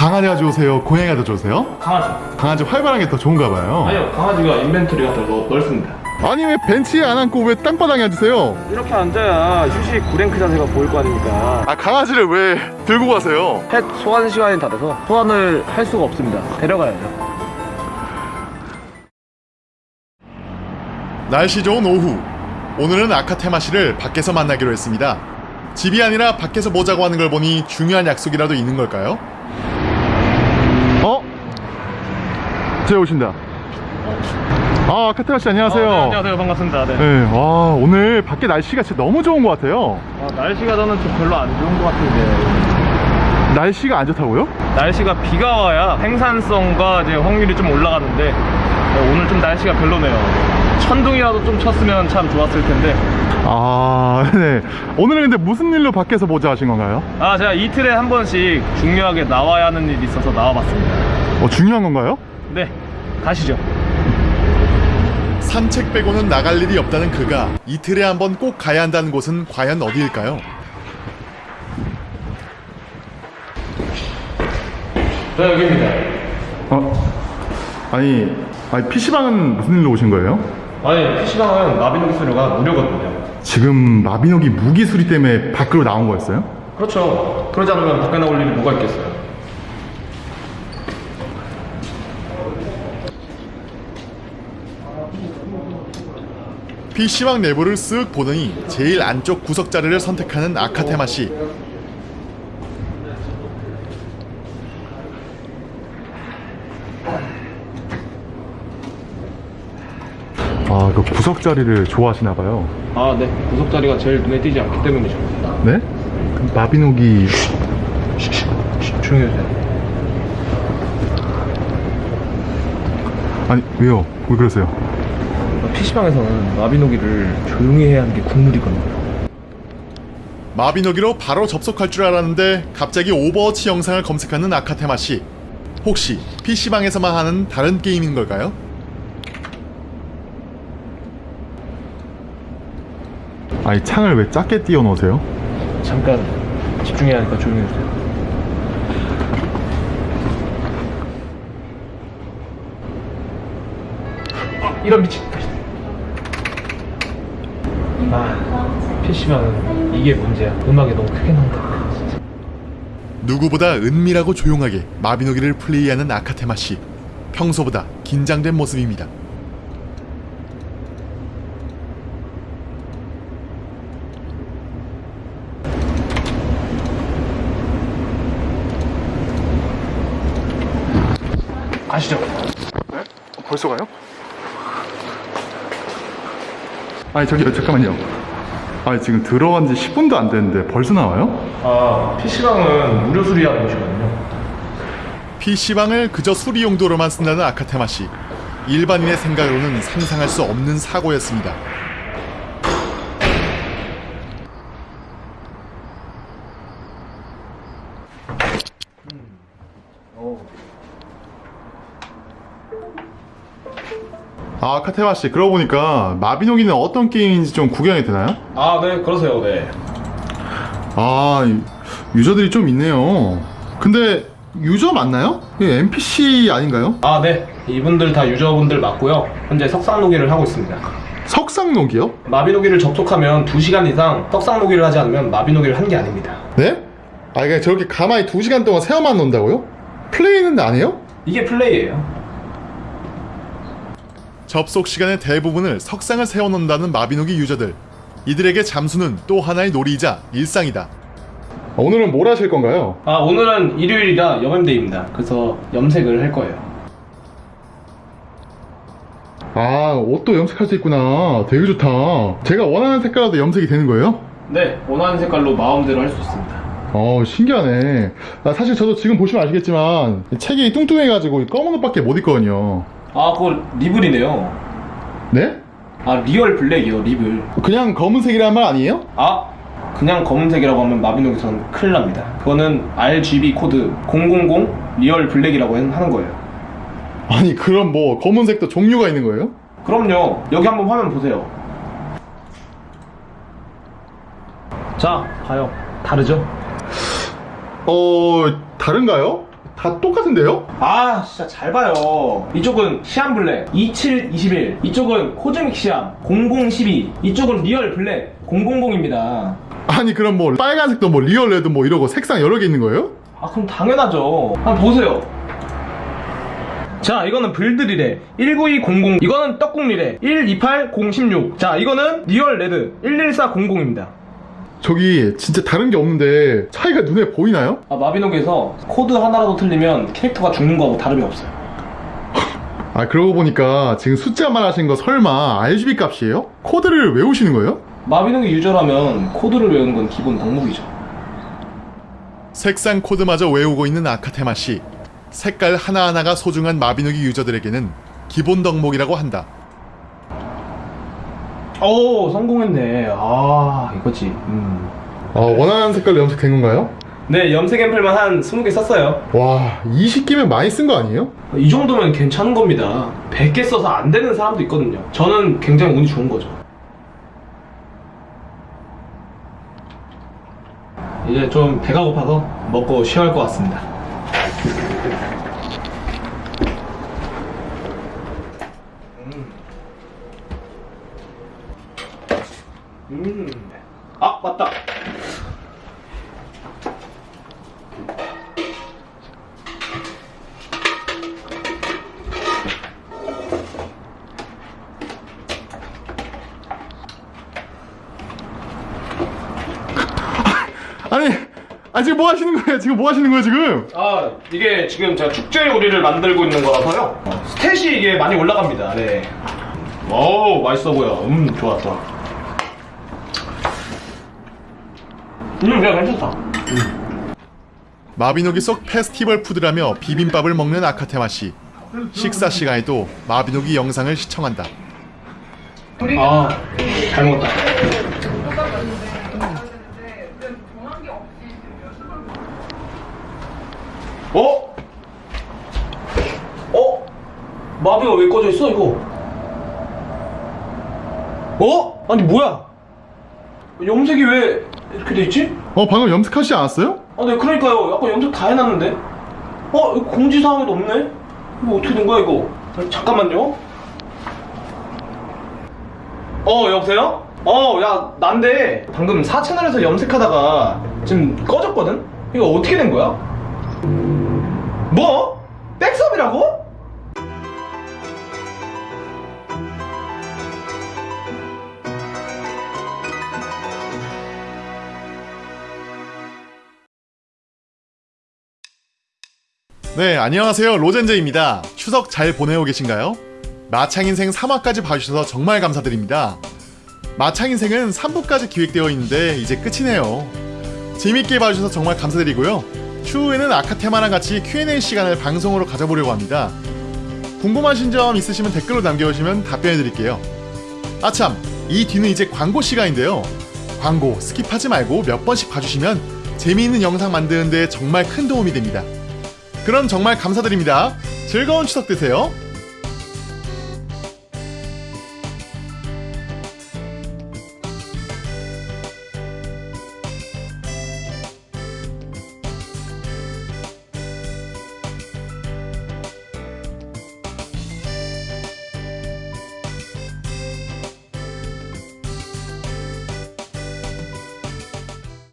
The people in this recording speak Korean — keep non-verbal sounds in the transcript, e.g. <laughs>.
강아지가 좋으세요? 고양이가 더 좋으세요? 강아지. 강아지 활발한 게더 좋은가 봐요. 아니요, 강아지가 인벤토리가 더 넓- 넓습니다. 아니 왜 벤치에 안 앉고 왜 땅바닥에 앉으세요? 이렇게 앉아야 휴식 구랭크 자세가 보일 거 아닙니까? 아 강아지를 왜 들고 가세요? 펫 소환 시간이 다 돼서 소환을 할 수가 없습니다. 데려가야죠. 날씨 좋은 오후 오늘은 아카테마시를 밖에서 만나기로 했습니다 집이 아니라 밖에서 보자고 하는 걸 보니 중요한 약속이라도 있는 걸까요? 제 오신다 아 아카테마시 안녕하세요 어, 네, 안녕하세요. 반갑습니다. 네. 네, 와 오늘 밖에 날씨가 진짜 너무 좋은 것 같아요 아, 날씨가 저는 좀 별로 안 좋은 것 같은데. 날씨가 안 좋다고요? 날씨가 비가 와야 생산성과 이제 확률이 좀 올라가는데 어, 오늘 좀 날씨가 별로네요. 천둥이라도 좀 쳤으면 참 좋았을 텐데. 아 <laughs> 네. 오늘은 근데 무슨 일로 밖에서 보자 하신 건가요? 아, 제가 이틀에 한 번씩 중요하게 나와야 하는 일이 있어서 나와봤습니다. 어 중요한 건가요? 네, 가시죠. 산책 빼고는 나갈 일이 없다는 그가 이틀에 한 번 꼭 가야 한다는 곳은 과연 어디일까요? 네, 여기입니다. 어? 아니, 아니 PC방은 무슨 일로 오신 거예요? 아니, PC방은 나비노기 수료가 무료거든요. 지금 마비노기 무기 수리 때문에 밖으로 나온 거였어요? 그렇죠. 그러지 않으면 밖에 나올 일이 뭐가 있겠어요. PC방 내부를 쓱 보더니 제일 안쪽 구석 자리를 선택하는 아카테마 씨. 아, 그 구석 자리를 좋아하시나 봐요. 아, 네. 구석 자리가 제일 눈에 띄지 않기 때문이죠. 네? 그 마비노기 조용히 해주세요. 아니 왜요? 왜 그러세요? PC방에서는 마비노기를 조용히 해야 하는 게 국룰이거든요. 마비노기로 바로 접속할 줄 알았는데 갑자기 오버워치 영상을 검색하는 아카테마 씨. 혹시 PC방에서만 하는 다른 게임인 걸까요? 아니 창을 왜 작게 띄워 놓으세요? 잠깐 집중해야 하니까 조용히 해주세요. 아, 이런 미친. 아, PC방은 이게 문제야. 음악이 너무 크게 나온다. 누구보다 은밀하고 조용하게 마비노기를 플레이하는 아카테마 씨. 평소보다 긴장된 모습입니다. 아시죠? 벌써 가요? 아니 저기요 잠깐만요. 아니 지금 들어간 지 10분도 안 됐는데 벌써 나와요? 아, PC방은 무료 수리하는 곳이거든요. PC방을 그저 수리 용도로만 쓴다는 아카테마 씨. 일반인의 생각으로는 상상할 수 없는 사고였습니다. 아, 카테마 씨, 그러고 보니까 마비노기는 어떤 게임인지 좀 구경이 되나요? 아, 네, 그러세요, 네. 아, 이- 유저들이 좀 있네요. 근데 유저 맞나요? NPC 아닌가요? 아, 네. 이분들 다 유저분들 맞고요. 현재 석상 노기를 하고 있습니다. 석상록이요? 마비노기를 접속하면 2시간 이상 석상 노기를 하지 않으면 마비노기를 한 게 아닙니다. 네? 아, 그냥 저렇게 가만히 2시간 동안 세어만 논다고요? 플레이는 안 해요? 이게 플레이예요. 접속 시간의 대부분을 석상을 세워놓는다는 마비노기 유저들. 이들에게 잠수는 또 하나의 놀이이자 일상이다. 오늘은 뭘 하실 건가요? 아, 오늘은 일요일이라 여름데이입니다. 그래서 염색을 할 거예요. 아, 옷도 염색할 수 있구나. 되게 좋다. 제가 원하는 색깔도 염색이 되는 거예요? 네, 원하는 색깔로 마음대로 할 수 있습니다. 어, 신기하네. 아, 사실 저도 지금 보시면 아시겠지만 제가 뚱뚱해가지고 검은 옷밖에 못 입거든요. 아, 그거 리블이네요. 네? 아, real black이요, 리블. 그냥 검은색이란 말 아니에요? 아, 그냥 검은색이라고 하면 마비노기선 큰일 납니다. 그거는 RGB 코드 000 real black이라고 하는 거예요. 아니, 그럼 뭐 검은색도 종류가 있는 거예요? 그럼요. 여기 한번 화면 보세요. 자, 봐요. 다르죠? 어, 다른가요? 다 똑같은데요? 아 진짜 잘 봐요. 이쪽은 Siam black 2721 이쪽은 cosmic Siam 0012 이쪽은 real black 000입니다. 아니 그럼 뭐 빨간색도 뭐 real red 뭐 이러고 색상 여러 개 있는 거예요? 아 그럼 당연하죠. 한번 보세요. 자 이거는 불드리레 19200 이거는 떡국리레 128016 자 이거는 real red 11400입니다 저기 진짜 다른 게 없는데 차이가 눈에 보이나요? 아 마비노기에서 코드 하나라도 틀리면 캐릭터가 죽는 거하고 다름이 없어요 아 그러고 보니까 지금 숫자 말하신 거 설마 RGB 값이에요? 코드를 외우시는 거예요? 마비노기 유저라면 코드를 외우는 건 기본 덕목이죠 색상 코드마저 외우고 있는 아카테마 씨. 색깔 하나하나가 소중한 마비노기 유저들에게는 기본 덕목이라고 한다. 오 성공했네. 아 이거지. 음. 아 원하는 색깔로 염색된 건가요? 네 염색 앰플만 한 20개 썼어요. 와 20개면 많이 쓴 거 아니에요? 이 정도면 괜찮은 겁니다. 100개 써서 안 되는 사람도 있거든요. 저는 굉장히 운이 좋은 거죠. 이제 좀 배가 고파서 먹고 쉬어야 할 것 같습니다 아 지금 뭐 하시는 거예요? 지금 뭐 하시는 거예요 지금? 아 이게 지금 제가 축제 요리를 만들고 있는 거라서요 스탯이 이게 많이 올라갑니다 네. 오 맛있어 보여 음 좋아 좋아 음 그냥 괜찮다 마비노기 속 페스티벌 푸드라며 비빔밥을 먹는 아카테마 씨. 식사 시간에도 마비노기 영상을 시청한다. 아잘 먹었다 꺼져 있어 이거? 어? 아니 뭐야? 염색이 왜 이렇게 돼 있지? 어 방금 염색하시지 않았어요? 아, 네, 그러니까요. 아까 염색 다 해놨는데. 어, 공지사항에도 없네? 이거 어떻게 된 거야, 이거? 아, 잠깐만요. 어, 여보세요? 어, 야, 난데, 방금 4채널에서 염색하다가 지금 꺼졌거든? 이거 어떻게 된 거야? 뭐? 백섭이라고? 네, 안녕하세요. 로젠제입니다. 추석 잘 보내고 계신가요? 마창인생 3화까지 봐주셔서 정말 감사드립니다. 마창인생은 3부까지 기획되어 있는데 이제 끝이네요. 재밌게 봐주셔서 정말 감사드리고요. 추후에는 아카테마랑 같이 Q&A 시간을 방송으로 가져보려고 합니다. 궁금하신 점 있으시면 댓글로 남겨주시면 답변해드릴게요. 아참, 이 뒤는 이제 광고 시간인데요. 광고 skip하지 말고 몇 번씩 봐주시면 재미있는 영상 만드는데 정말 큰 도움이 됩니다. 그럼 정말 감사드립니다. 즐거운 추석 되세요.